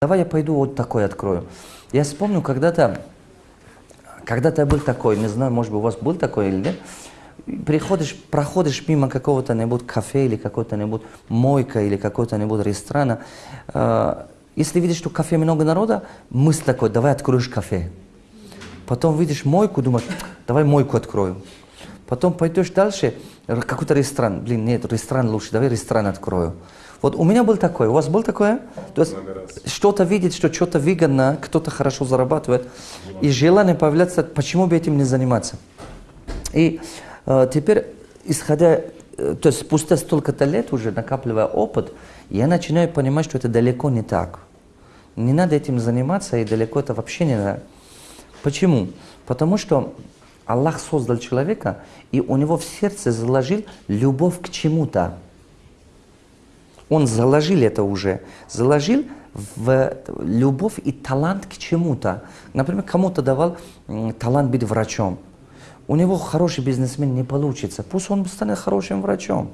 Давай я пойду вот такой открою. Я вспомню, когда-то, когда-то был такой, не знаю, может быть, у вас был такой или нет, приходишь, проходишь мимо какого-то нибудь кафе или какого-то нибудь мойка или какого-то нибудь ресторана, э, если видишь, что кафе много народа, мысль такой, давай откроешь кафе. Потом видишь мойку, думаешь, давай мойку открою. Потом пойдешь дальше, какой-то ресторан, блин, нет, ресторан лучше, давай ресторан открою. Вот у меня был такой, у вас был такое? То есть что-то видеть, что что-то выгодно, кто-то хорошо зарабатывает, и желание появляется, почему бы этим не заниматься. И э, теперь, исходя, э, то есть спустя столько-то лет уже накапливая опыт, я начинаю понимать, что это далеко не так. Не надо этим заниматься, и далеко это вообще не надо. Почему? Потому что Аллах создал человека, и у него в сердце заложил любовь к чему-то. Он заложил это уже, заложил в любовь и талант к чему-то. Например, кому-то давал талант быть врачом. У него хороший бизнесмен не получится. Пусть он станет хорошим врачом.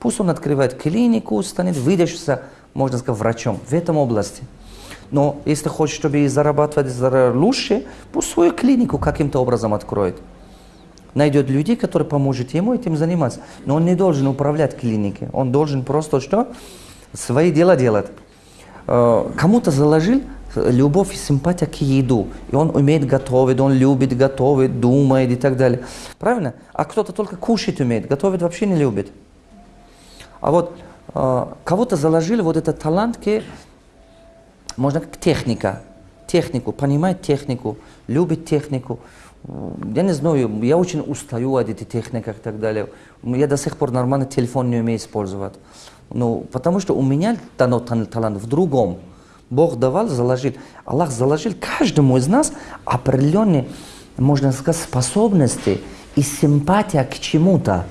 Пусть он открывает клинику, станет выдающимся, можно сказать, врачом в этом области. Но если хочет, чтобы зарабатывать лучше, пусть свою клинику каким-то образом откроет найдет людей, которые помогут ему этим заниматься. Но он не должен управлять клиникой, он должен просто что? Свои дела делать. Э, кому-то заложил любовь и симпатия к еду. И он умеет готовить, он любит готовить, думает и так далее. Правильно? А кто-то только кушать умеет, готовить вообще не любит. А вот э, кого-то заложили вот этот талант к, можно как техника. Технику, понимает технику, любит технику я не знаю, я очень устаю от этих техник и так далее. Я до сих пор нормально телефон не умею использовать. Ну, потому что у меня дано талант в другом. Бог давал, заложил. Аллах заложил каждому из нас определенные, можно сказать, способности и симпатия к чему-то.